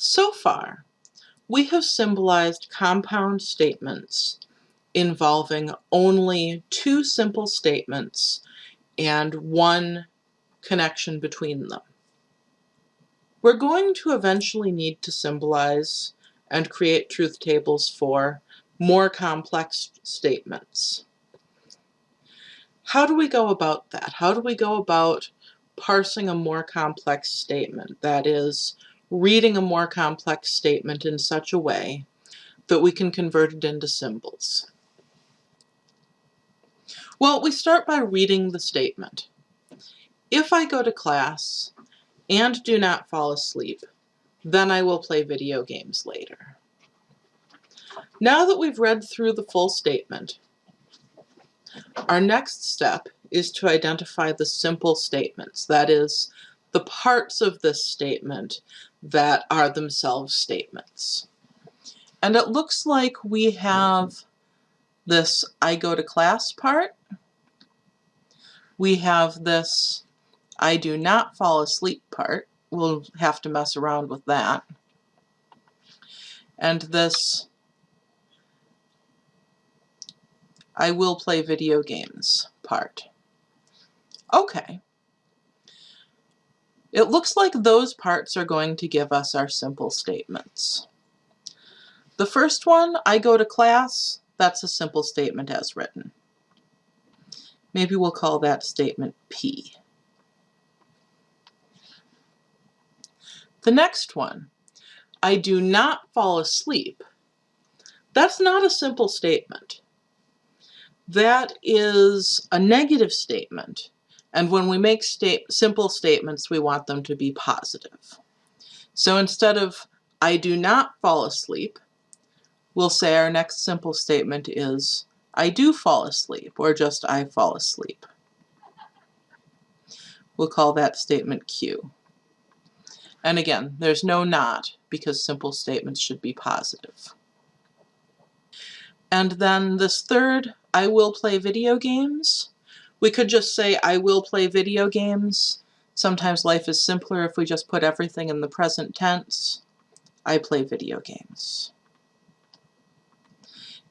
So far, we have symbolized compound statements involving only two simple statements and one connection between them. We're going to eventually need to symbolize and create truth tables for more complex statements. How do we go about that? How do we go about parsing a more complex statement? That is, reading a more complex statement in such a way that we can convert it into symbols. Well, we start by reading the statement. If I go to class and do not fall asleep, then I will play video games later. Now that we've read through the full statement, our next step is to identify the simple statements, that is, the parts of this statement that are themselves statements. And it looks like we have this I go to class part. We have this I do not fall asleep part. We'll have to mess around with that. And this I will play video games part. Okay. It looks like those parts are going to give us our simple statements. The first one, I go to class, that's a simple statement as written. Maybe we'll call that statement P. The next one, I do not fall asleep. That's not a simple statement. That is a negative statement and when we make simple statements, we want them to be positive. So instead of, I do not fall asleep, we'll say our next simple statement is, I do fall asleep, or just I fall asleep. We'll call that statement Q. And again, there's no not, because simple statements should be positive. And then this third, I will play video games, we could just say, I will play video games. Sometimes life is simpler if we just put everything in the present tense. I play video games.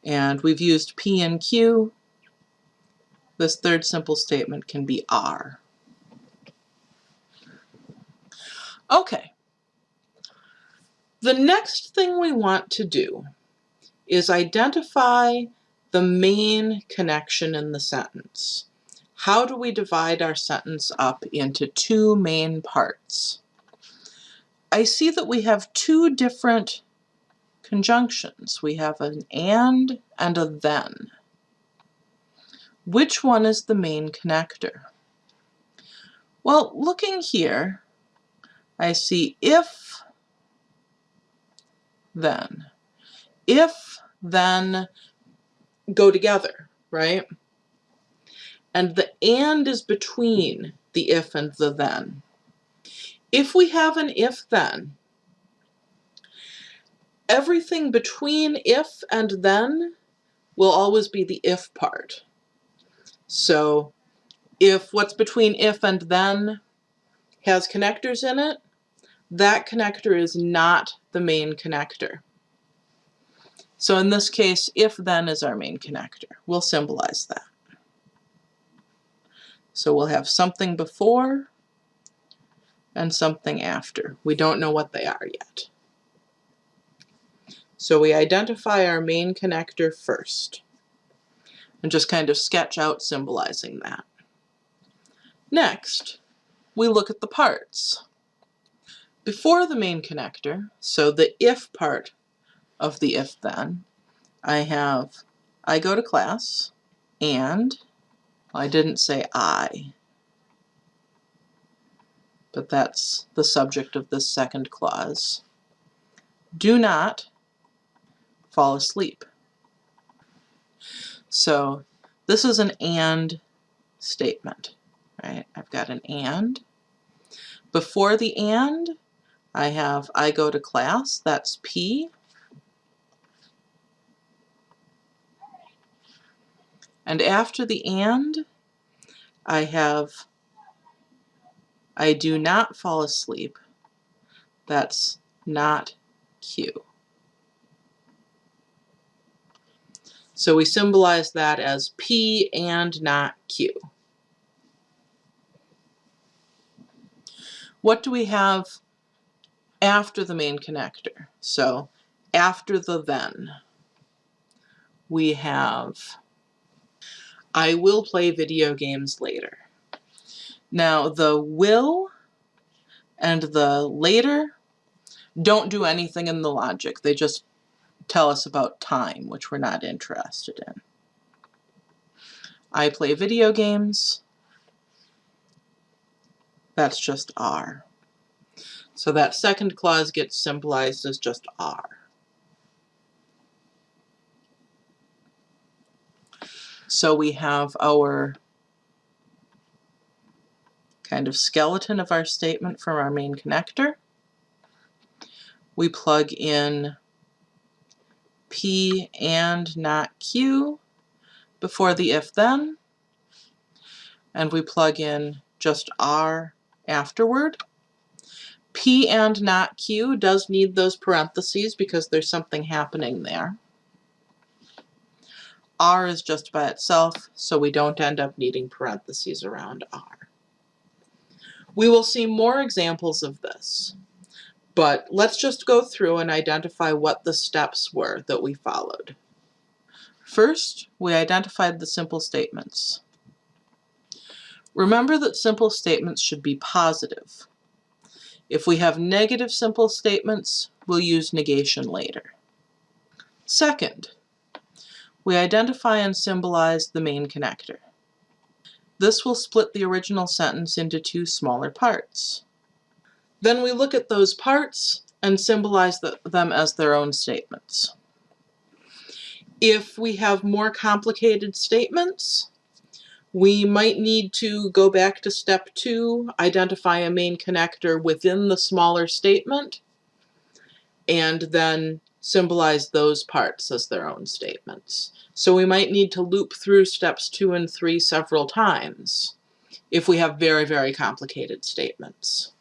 And we've used P and Q. This third simple statement can be R. Okay. The next thing we want to do is identify the main connection in the sentence how do we divide our sentence up into two main parts? I see that we have two different conjunctions. We have an and and a then. Which one is the main connector? Well, looking here, I see if, then. If, then go together, right? And the and is between the if and the then. If we have an if-then, everything between if and then will always be the if part. So if what's between if and then has connectors in it, that connector is not the main connector. So in this case, if then is our main connector. We'll symbolize that. So we'll have something before and something after. We don't know what they are yet. So we identify our main connector first and just kind of sketch out symbolizing that. Next, we look at the parts. Before the main connector, so the if part of the if then, I have I go to class and I didn't say I, but that's the subject of this second clause. Do not fall asleep. So this is an and statement, right? I've got an and. Before the and, I have I go to class, that's P. And after the and, I have I do not fall asleep. That's not Q. So we symbolize that as P and not Q. What do we have after the main connector? So after the then, we have I will play video games later. Now the will and the later don't do anything in the logic. They just tell us about time, which we're not interested in. I play video games. That's just R. So that second clause gets symbolized as just R. So we have our kind of skeleton of our statement from our main connector. We plug in P and not Q before the if then, and we plug in just R afterward. P and not Q does need those parentheses because there's something happening there. R is just by itself, so we don't end up needing parentheses around R. We will see more examples of this, but let's just go through and identify what the steps were that we followed. First, we identified the simple statements. Remember that simple statements should be positive. If we have negative simple statements, we'll use negation later. Second, we identify and symbolize the main connector. This will split the original sentence into two smaller parts. Then we look at those parts and symbolize the, them as their own statements. If we have more complicated statements, we might need to go back to step two, identify a main connector within the smaller statement, and then symbolize those parts as their own statements. So we might need to loop through steps two and three several times if we have very, very complicated statements.